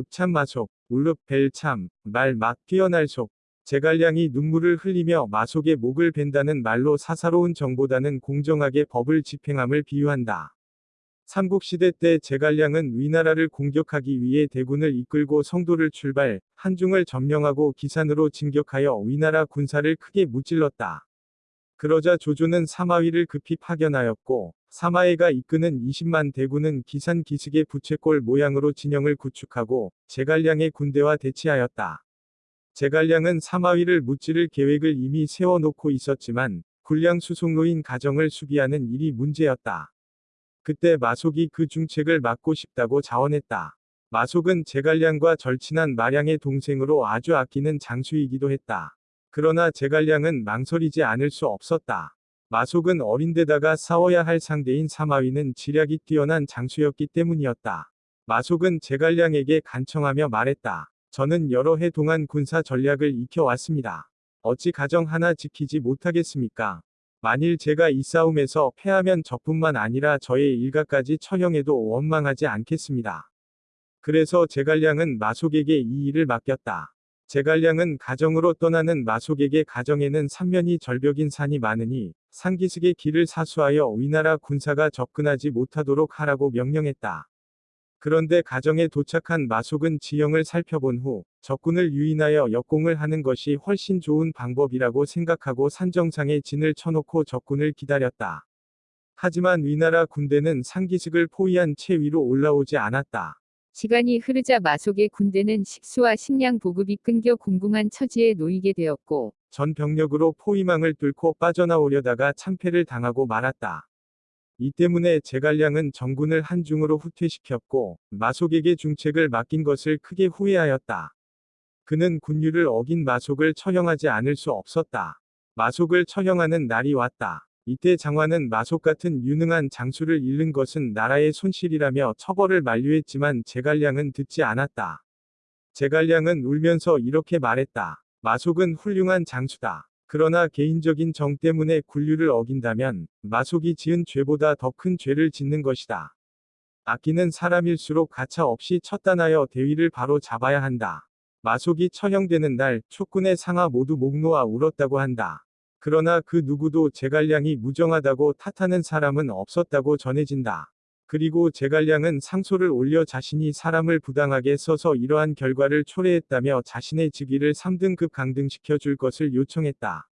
읍참 마속, 울릅 벨참, 말 막 뛰어날 속. 제갈량이 눈물을 흘리며 마속의 목을 벤다는 말로 사사로운 정보다는 공정하게 법을 집행함을 비유한다. 삼국시대 때 제갈량은 위나라를 공격하기 위해 대군을 이끌고 성도를 출발, 한중을 점령하고 기산으로 진격하여 위나라 군사를 크게 무찔렀다. 그러자 조조는 사마위를 급히 파견하였고 사마해가 이끄는 20만 대군은 기산 기슭의 부채꼴 모양으로 진영을 구축하고 제갈량의 군대와 대치하였다. 제갈량은 사마위를 무찌를 계획을 이미 세워놓고 있었지만 군량 수송로인 가정을 수비하는 일이 문제였다. 그때 마속이 그 중책을 막고 싶다고 자원했다. 마속은 제갈량과 절친한 마량의 동생으로 아주 아끼는 장수이기도 했다. 그러나 제갈량은 망설이지 않을 수 없었다. 마속은 어린데다가 싸워야 할 상대인 사마위는 지략이 뛰어난 장수였기 때문이었다. 마속은 제갈량에게 간청하며 말했다. 저는 여러 해 동안 군사 전략을 익혀왔습니다. 어찌 가정 하나 지키지 못하겠습니까? 만일 제가 이 싸움에서 패하면 저뿐만 아니라 저의 일가까지 처형해도 원망하지 않겠습니다. 그래서 제갈량은 마속에게 이 일을 맡겼다. 제갈량은 가정으로 떠나는 마속에게 가정에는 삼면이 절벽인 산이 많으니 상기슭의 길을 사수하여 위나라 군사가 접근하지 못하도록 하라고 명령했다. 그런데 가정에 도착한 마속은 지형을 살펴본 후 적군을 유인하여 역공을 하는 것이 훨씬 좋은 방법이라고 생각하고 산정상에 진을 쳐놓고 적군을 기다렸다. 하지만 위나라 군대는 상기슭을 포위한 채 위로 올라오지 않았다. 시간이 흐르자 마속의 군대는 식수와 식량 보급이 끊겨 공공한 처지에 놓이게 되었고 전 병력으로 포위망을 뚫고 빠져나오려다가 참패를 당하고 말았다. 이 때문에 제갈량은 정군을 한중으로 후퇴시켰고 마속에게 중책을 맡긴 것을 크게 후회하였다. 그는 군율을 어긴 마속을 처형하지 않을 수 없었다. 마속을 처형하는 날이 왔다. 이때 장화는 마속 같은 유능한 장수를 잃는 것은 나라의 손실이라며 처벌을 만류했지만 제갈량은 듣지 않았다. 제갈량은 울면서 이렇게 말했다. 마속은 훌륭한 장수다. 그러나 개인적인 정 때문에 군류를 어긴다면 마속이 지은 죄보다 더 큰 죄를 짓는 것이다. 아끼는 사람일수록 가차 없이 처단하여 대위를 바로 잡아야 한다. 마속이 처형되는 날 촉군의 상하 모두 목 놓아 울었다고 한다. 그러나 그 누구도 제갈량이 무정하다고 탓하는 사람은 없었다고 전해진다. 그리고 제갈량은 상소를 올려 자신이 사람을 부당하게 써서 이러한 결과를 초래했다며 자신의 직위를 3등급 강등시켜 줄 것을 요청했다.